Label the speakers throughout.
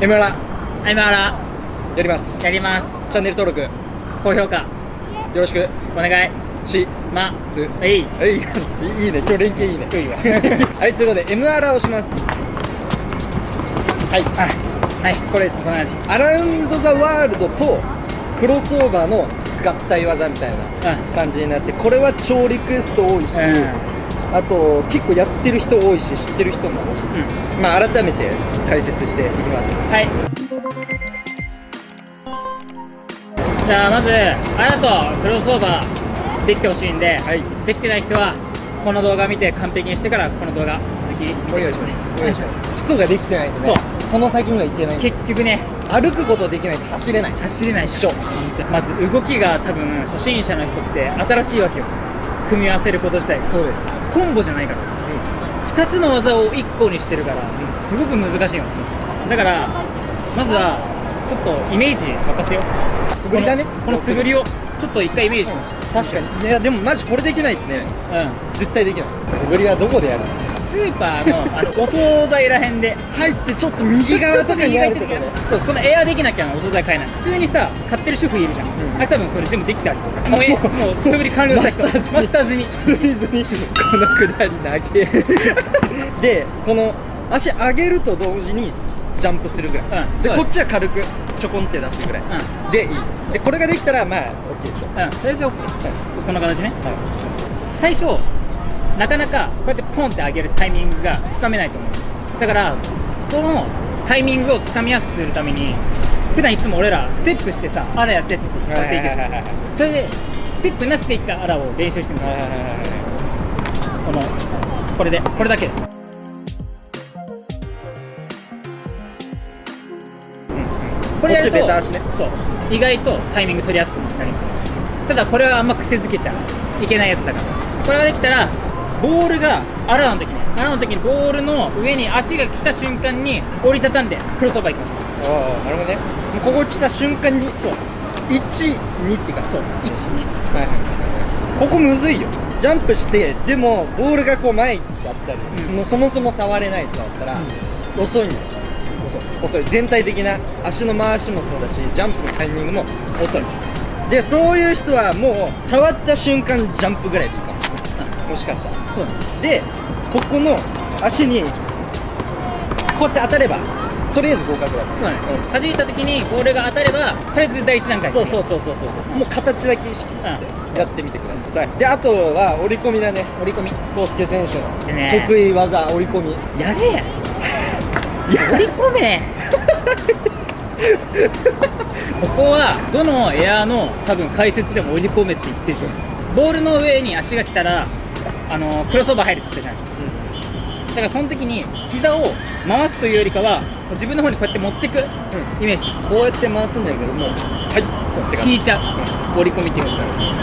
Speaker 1: エムアラ
Speaker 2: エムアラ
Speaker 1: やります。
Speaker 2: やります。
Speaker 1: チャンネル登録。
Speaker 2: 高評価。
Speaker 1: よろしく。
Speaker 2: お願い。
Speaker 1: し。
Speaker 2: ま。す。はい。
Speaker 1: えい。いいね。今日連携いいね。
Speaker 2: いいわ
Speaker 1: はいということでエムアラをします。はい。
Speaker 2: あ。はい。これです。この話。
Speaker 1: アラウンド・ザ・ワールドとクロスオーバーの合体技みたいな感じになって、これは超リクエスト多いし、
Speaker 2: うん。
Speaker 1: あと結構やってる人多いし知ってる人も多い、
Speaker 2: うん。
Speaker 1: まあ改めて解説していきます。
Speaker 2: はい。じゃあまずあらとクロスオーバーできてほしいんで、
Speaker 1: はい。
Speaker 2: できてない人はこの動画見て完璧にしてからこの動画続き
Speaker 1: お願いします。お願いします。基礎ができてないとね
Speaker 2: そう。
Speaker 1: その先にはいけない。
Speaker 2: 結局ね
Speaker 1: 歩くことできないと走れない。
Speaker 2: 走れないっしょ。まず動きが多分初心者の人って新しいわけよ。組み合わせること自体
Speaker 1: そうです
Speaker 2: コンボじゃないから。2つの技を1個にしてるからすごく難しいの。だからまずはちょっとイメージ任せよう。
Speaker 1: 素振りだね。
Speaker 2: この素振りをちょっと一回イメージしましょう。
Speaker 1: 確かに。いやでもマジこれできないとね。
Speaker 2: う
Speaker 1: 絶対できない。素振りはどこでやる
Speaker 2: んスーパーのあのお惣菜らへんで。
Speaker 1: 入ってちょっと右側とかにあると？
Speaker 2: そうそのエアできなきゃお惣菜買えない。普通にさ買ってる主婦いるじゃん、あれ多分それ全部できた人。もうえもう素振り完了した人。マスターズに。
Speaker 1: スリーズに。このくだり投げ でこの足上げると同時にジャンプするぐらい、
Speaker 2: うん
Speaker 1: でこっちは軽くちょこんって出すぐらい、
Speaker 2: う
Speaker 1: でいい。ですでこれができたらまあ OK でしょ。
Speaker 2: うん。とりあえず OK そうこんな形ね。
Speaker 1: は
Speaker 2: 最初なかなかこうやってポンって上げるタイミングがつかめないと思う。だからこのタイミングをつかみやすくするために普段いつも俺らステップしてさあらやってって引っ張っていくそれでステップなしで一回あらを練習してみて
Speaker 1: いはいはいはい
Speaker 2: このこれでこれだけで。これやると
Speaker 1: ね。
Speaker 2: そう。意外とタイミング取りやすくなります。ただこれはあんま癖づけちゃいけないやつだから。これができたらボールがあらの時ね。あらの時にボールの上に足が来た瞬間に折りたたんでクロスオーバーいきましょう
Speaker 1: ああなるほどね。ここ来た瞬間に
Speaker 2: そう。
Speaker 1: 12って感じ
Speaker 2: そう。12
Speaker 1: はいはいはいここむずいよ。ジャンプしてでもボールがこう前にあったり、
Speaker 2: うん。
Speaker 1: もうそもそも触れないとだったら、遅いんだよ。遅い。遅い。全体的な足の回しもそうだしジャンプのタイミングも遅い。でそういう人はもう触った瞬間ジャンプぐらいでいいかももしかしたら
Speaker 2: そうだ。
Speaker 1: でここの足にこうやって当たればとりあえず合格だ
Speaker 2: そうだ。ね、弾いた時にボールが当たればとりあえず第一段階
Speaker 1: そう。そうそうそうそうそう。もう形だけ意識して
Speaker 2: うん。
Speaker 1: やってみてください。であとは折り込みだね。
Speaker 2: 折り込み。
Speaker 1: 康介選手の得意技折り込み。
Speaker 2: やれや。り込め。ここはどのエアーの多分解説でも折り込めって言ってるボールの上に足が来たらあのクロスオーバー入るって言ったじゃないですか。だからその時に膝を回すというよりかは自分の方にこうやって持ってくイメージ。
Speaker 1: こうやって回すんだけどもはいそう。って
Speaker 2: 引いちゃう。折り込みっていう。か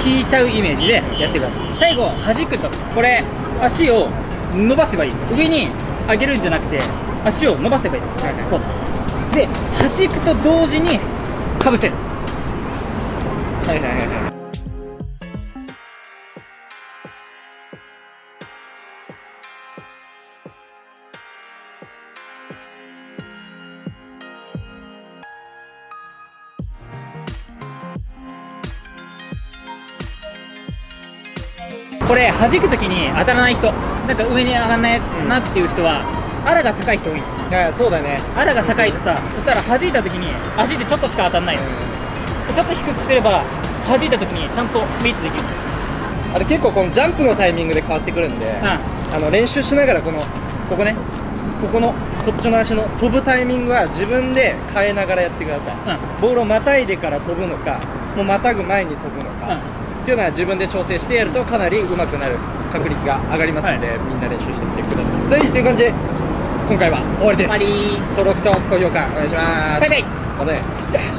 Speaker 2: 引いちゃうイメージでやってください。最後弾くと。これ足を伸ばせばいい。上に上げるんじゃなくて足を伸ばせばいい、
Speaker 1: はいはい。
Speaker 2: こう。で弾くと同時にかぶせる。
Speaker 1: はいはいはいはい
Speaker 2: これ弾く時に当たらない人なんか上に上がんないなっていう人はあらが高い人多い。んですよ
Speaker 1: いやそうだね。
Speaker 2: あらが高いとさそしたら弾いた時に足でちょっとしか当たんないの。ちょっと低くすれば弾いた時にちゃんとミートできる。
Speaker 1: あれ結構このジャンプのタイミングで変わってくるんで、あの練習しながらこのここねここのこっちの足の飛ぶタイミングは自分で変えながらやってください、
Speaker 2: う
Speaker 1: ボールをまたいでから飛ぶのかもうまたぐ前に飛ぶのか、
Speaker 2: うん
Speaker 1: っていうのは自分で調整してやるとかなり上手くなる確率が上がりますので、みんな練習してみてください。という。感じで今回は終わりです。登録と高評価お願いします。
Speaker 2: バイバイ。
Speaker 1: またね